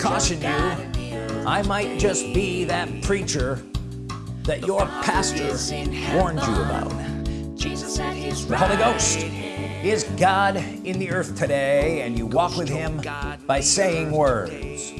caution you I might just be that preacher that your pastor warned you about. The Holy Ghost is God in the earth today and you walk with him by saying words.